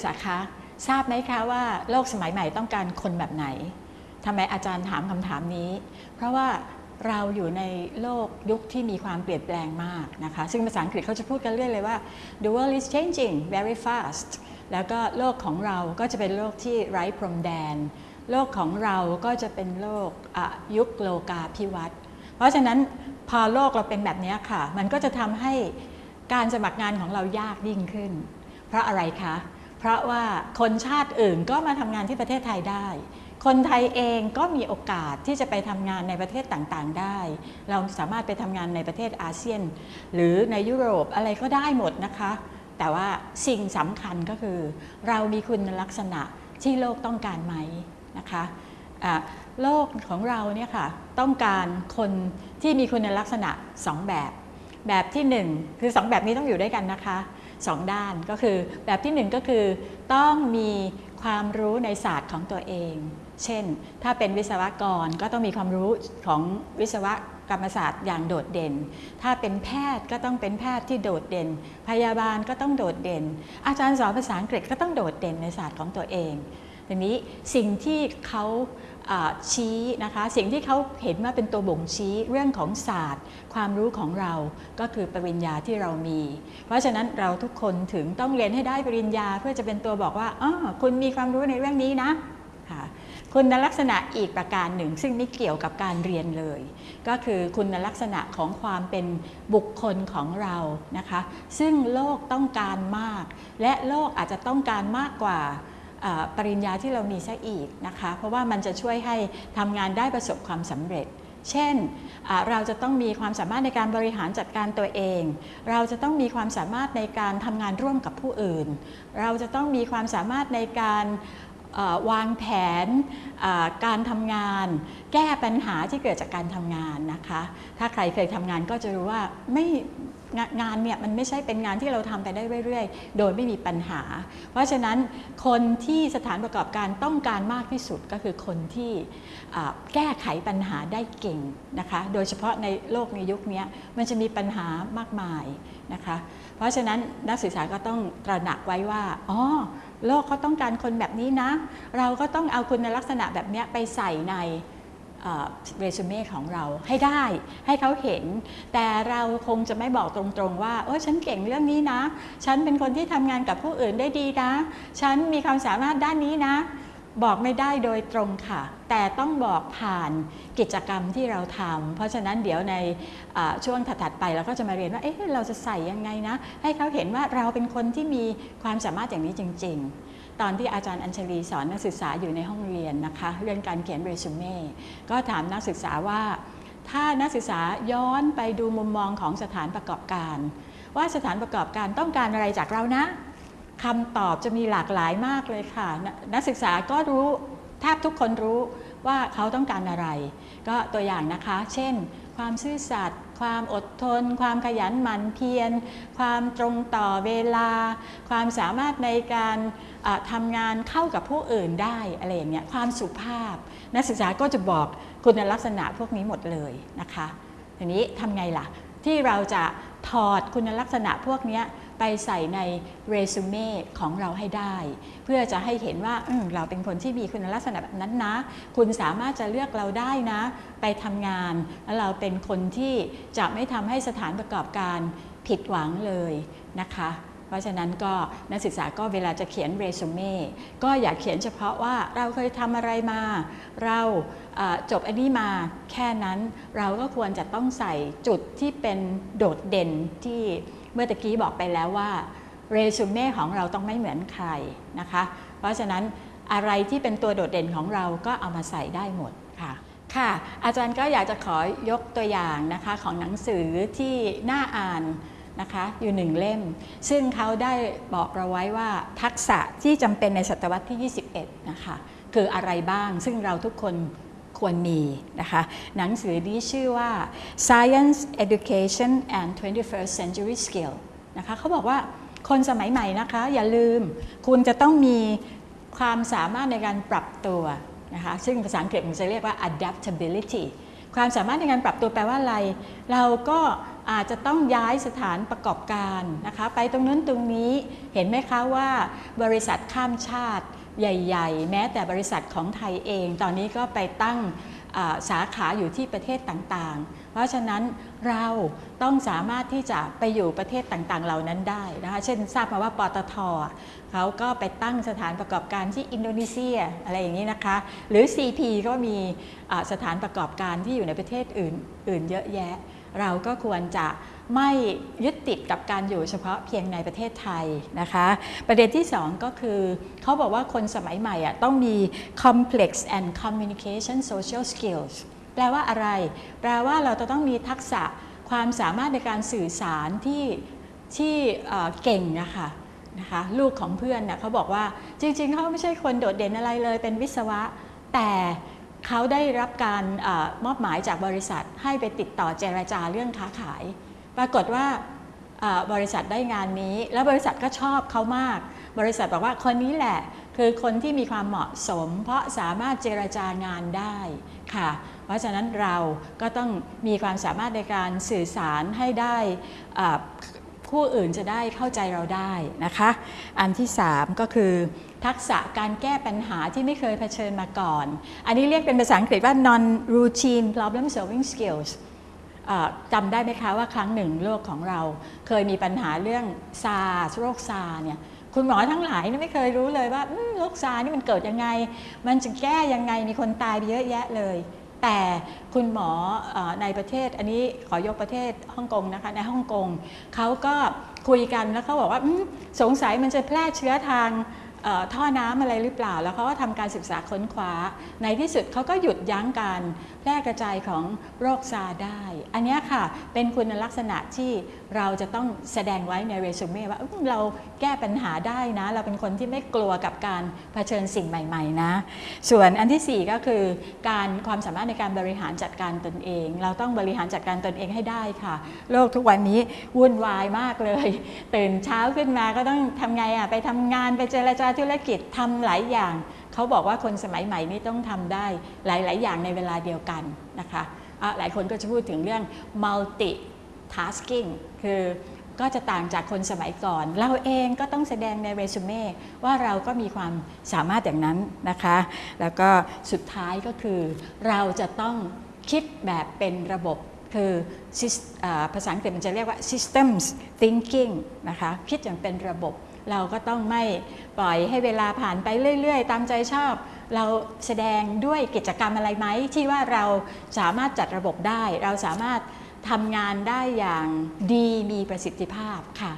กษาคะทราบไหมคะว่าโลกสมัยใหม่ต้องการคนแบบไหนทำไมอาจารย์ถามคำถามนี้ เพราะว่าเราอยู่ในโลกยุคที่มีความเปลี่ยนแปลงมากนะคะ ซึ่งภาษาอังกฤษเขาจะพูดกันเรื่อยเลยว่า the world is changing very fast แล้วก็โลกของเราก็จะเป็นโลกที่ไร้พรมแดน โลกของเราก็จะเป็นโลกยุคโลกาภิวัตน์เพราะฉะนั้นพอโลกเราเป็นแบบนี้ค่ะ มันก็จะทำให้การสมัครงานของเรายากยิ่งขึ้น เพราะอะไรคะเพราะว่าคนชาติอื่นก็มาทำงานที่ประเทศไทยได้ คนไทยเองก็มีโอกาสที่จะไปทำงานในประเทศต่างๆได้ เราสามารถไปทำงานในประเทศอาเซียน หรือในยุโรปอะไรก็ได้หมดนะคะ แต่ว่าสิ่งสำคัญก็คือ เรามีคุณลักษณะที่โลกต้องการไหมนะคะโลกของเราเนี่ยค่ะต้องการคนที่มีคุณลักษณะ 2 แบบ แบบที่ 1 คือ 2 แบบนี้ต้องอยู่ด้วยกันนะคะ 2 ด้านก็คือ แบบที่ 1 ก็คือ ต้องมีความรู้ในศาสตร์ของตัวเอง เช่น ถ้าเป็นวิศวกรก็ต้องมีความรู้ของวิศวกรรมศาสตร์อย่างโดดเด่น ถ้าเป็นแพทย์ก็ต้องเป็นแพทย์ที่โดดเด่น พยาบาลก็ต้องโดดเด่น อาจารย์สอนภาษาอังกฤษก็ต้องโดดเด่นในศาสตร์ของตัวเองทีนี้สิ่งที่เขา ชี้นะคะสิ่งที่เขาเห็นว่าเป็นตัวบ่งชี้เรื่องของศาสตร์ ความรู้ของเราก็คือปริญญาที่เรามี เพราะฉะนั้นเราทุกคนถึงต้องเรียนให้ได้ปริญญาเพื่อจะเป็นตัวบอกว่าอ๋อคุณมีความรู้ในเรื่องนี้นะค่ะคุณลักษณะอีกประการหนึ่ง ซึ่งไม่เกี่ยวกับการเรียนเลย ก็คือคุณลักษณะของความเป็นบุคคลของเรานะคะ ซึ่งโลกต้องการมาก และโลกอาจจะต้องการมากกว่า ปริญญาที่เรามีซะอีกนะคะ เพราะว่ามันจะช่วยให้ทำงานได้ประสบความสำเร็จ เช่น เราจะต้องมีความสามารถในการบริหารจัดการตัวเอง เราจะต้องมีความสามารถในการทำงานร่วมกับผู้อื่น เราจะต้องมีความสามารถในการวางแผนการทำงาน แก้ปัญหาที่เกิดจากการทำงานนะคะ ถ้าใครเคยทำงานก็จะรู้ว่าไม่ งานเนี่ยมันไม่ใช่เป็นงานที่เราทำไปได้เรื่อยๆ โดยไม่มีปัญหา เพราะฉะนั้นคนที่สถานประกอบการต้องการมากที่สุดก็คือคนที่แก้ไขปัญหาได้เก่งนะคะ โดยเฉพาะในโลกในยุคนี้มันจะมีปัญหามากมายนะคะ เพราะฉะนั้นนักศึกษาก็ต้องตระหนักไว้ว่าอ๋อโลกเขาต้องการคนแบบนี้นะ เราก็ต้องเอาคุณลักษณะแบบนี้ไปใส่ใน เรซูเม่ของเราให้ได้ให้เขาเห็น แต่เราคงจะไม่บอกตรงๆว่าโอ้ฉันเก่งเรื่องนี้นะ ฉันเป็นคนที่ทำงานกับผู้อื่นได้ดีนะ ฉันมีความสามารถด้านนี้นะ บอกไม่ได้โดยตรงค่ะ แต่ต้องบอกผ่านกิจกรรมที่เราทำเพราะฉะนั้นเดี๋ยวในช่วงถัดๆไปเราก็จะมาเรียนว่าเอ๊ะเราจะใส่ยังไงนะ ให้เขาเห็นว่าเราเป็นคนที่มีความสามารถอย่างนี้จริง ๆ ตอนที่อาจารย์อัญชลีสอนนักศึกษาอยู่ในห้องเรียนนะคะเรื่องการเขียนเรซูเม่ก็ถามนักศึกษาว่าถ้านักศึกษาย้อนไปดูมุมมองของสถานประกอบการ ว่าสถานประกอบการต้องการอะไรจากเรานะคำตอบจะมีหลากหลายมากเลยค่ะ นักศึกษาก็รู้แทบทุกคนรู้ว่าเขาต้องการอะไร ก็ตัวอย่างนะคะ เช่น ความซื่อสัตย์ ความอดทน ความขยันหมั่นเพียร ความตรงต่อเวลา ความสามารถในการทำงานเข้ากับผู้อื่นได้อะไรอย่างเงี้ยความสุภาพ นักศึกษาก็จะบอกคุณลักษณะพวกนี้หมดเลยนะคะทีนี้ทำไงล่ะ ที่เราจะถอดคุณลักษณะพวกนี้ไปใส่ในเรซูเม่ของเราให้ได้ เพื่อจะให้เห็นว่าเราเป็นคนที่มีคุณลักษณะแบบนั้นนะ คุณสามารถจะเลือกเราได้นะ ไปทำงานแล้วเราเป็นคนที่จะไม่ทำให้สถานประกอบการผิดหวังเลยนะคะ เพราะฉะนั้นก็นักศึกษาก็เวลาจะเขียนเรซูเม่ก็อย่าเขียนเฉพาะว่าเราเคยทำอะไรมา เราจบอันนี้มาแค่นั้นเราก็ควรจะต้องใส่จุดที่เป็นโดดเด่นที่เมื่อตะกี้บอกไปแล้วว่าเรซูเม่ของเราต้องไม่เหมือนใครนะคะ เพราะฉะนั้นอะไรที่เป็นตัวโดดเด่นของเราก็เอามาใส่ได้หมดค่ะค่ะ อาจารย์ก็อยากจะขอยกตัวอย่างนะคะของหนังสือที่น่าอ่าน นะคะอยู่หนึ่งเล่ม ซึ่งเขาได้บอกเราไว้ว่าทักษะที่จำเป็นในศตวรรษที่ 21 นะคะ คืออะไรบ้าง ซึ่งเราทุกคนควรมีนะคะ หนังสือนี้ชื่อว่า Science Education and 21st Century Skill นะคะเขาบอกว่าคนสมัยใหม่นะคะ อย่าลืมคุณจะต้องมีความสามารถในการปรับตัวนะคะ ซึ่งภาษาอังกฤษมันจะเรียกว่า adaptability ความสามารถในการปรับตัวแปลว่าอะไร เราก็ อาจจะต้องย้ายสถานประกอบการนะคะไปตรงนั้นตรงนี้เห็นไหมคะว่า บริษัทข้ามชาติใหญ่ ๆ แม้แต่บริษัทของไทยเอง ตอนนี้ก็ไปตั้งสาขาอยู่ที่ประเทศต่างๆ เพราะฉะนั้นเราต้องสามารถที่จะไปอยู่ประเทศต่างๆ เหล่านั้นได้นะคะเช่นทราบมาว่าปตทเขาก็ไปตั้งสถานประกอบการที่อินโดนีเซียอะไรอย่างนี้นะคะ หรือ CP ก็มีสถานประกอบการที่อยู่ในประเทศอื่นอื่นเยอะแยะ เราก็ควรจะไม่ยึดติดกับการอยู่เฉพาะเพียงในประเทศไทยนะคะ ประเด็นที่ 2 ก็คือ เขาบอกว่าคนสมัยใหม่อะต้องมี complex and communication social skills แปลว่าอะไร แปลว่าเราจะต้องมีทักษะความสามารถในการสื่อสารที่ที่เก่งนะคะนะคะลูกของเพื่อนน่ะเขาบอกว่าจริงๆ เขาไม่ใช่คนโดดเด่นอะไรเลยเป็นวิศวะ แต่ เขาได้รับการอมอบหมายจากบริษัทให้ไปติดต่อเจรจาเรื่องค้าขาย ปรากฏว่าบริษัทได้งานนี้ แล้วบริษัทก็ชอบเขามาก บริษัทบอกว่าคนนี้แหละคือคนที่มีความเหมาะสม เพราะสามารถเจรจางานได้ค่ะ เพราะฉะนั้นเราก็ต้องมีความสามารถในการสื่อสารให้ได้ อ่าผู้อื่นจะได้เข้าใจเราได้นะคะ อันที่ 3 ก็คือทักษะการแก้ปัญหาที่ไม่เคยเผชิญมาก่อน อันนี้เรียกเป็นภาษาอังกฤษว่า non routine problem solving skills จำได้ไหมคะว่าครั้งหนึ่งโลกของเราเคยมีปัญหาเรื่องซาร์โรคซาร์เนี่ยคุณหมอทั้งหลายไม่เคยรู้เลยว่าโรคซาร์นี่มันเกิดยังไง มันจะแก้ยังไงมีคนตายไปเยอะแยะเลย แต่คุณหมอในประเทศอันนี้ขอยกประเทศฮ่องกงนะคะในฮ่องกงเขาก็คุยกันแล้วเขาบอกว่าสงสัยมันจะแพร่เชื้อทางท่อน้ำอะไรหรือเปล่า แล้วเขาก็ทำการศึกษาค้นคว้า ในที่สุดเขาก็หยุดยั้งการแพร่กระจายของโรคซาร์ได้ อันนี้ค่ะเป็นคุณลักษณะที่เราจะต้องแสดงไว้ในเรซูเม่ว่าเราแก้ปัญหาได้นะ เราเป็นคนที่ไม่กลัวกับการเผชิญสิ่งใหม่ๆนะ ส่วนอันทีสี่ 4 ก็คือ การความสามารถในการบริหารจัดการตนเอง เราต้องบริหารจัดการตนเองให้ได้ค่ะ โลกทุกวันนี้วุ่นวายมากเลย ตื่นเช้าขึ้นมาก็ต้องทำไงอะไปทำงานไปเจรจาธุรกิจทำหลายอย่าง เขาบอกว่าคนสมัยใหม่นี่ต้องทำได้หลาย ๆ อย่างในเวลาเดียวกันนะคะอะหลายคนก็จะพูดถึงเรื่อง multi tasking คือก็จะต่างจากคนสมัยก่อน เราเองก็ต้องแสดงในเรซูเม่ว่าเราก็มีความสามารถอย่างนั้นนะคะ แล้วก็สุดท้ายก็คือ เราจะต้องคิดแบบเป็นระบบ คือภาษาอังกฤษมันจะเรียกว่า systems thinking นะคะคิดอย่างเป็นระบบ เราก็ต้องไม่ปล่อยให้เวลาผ่านไปเรื่อย ๆ ตามใจชอบ เราแสดงด้วยกิจกรรมอะไรไหม ที่ว่าเราสามารถจัดระบบได้ เราสามารถทำงานได้อย่างดีมีประสิทธิภาพค่ะ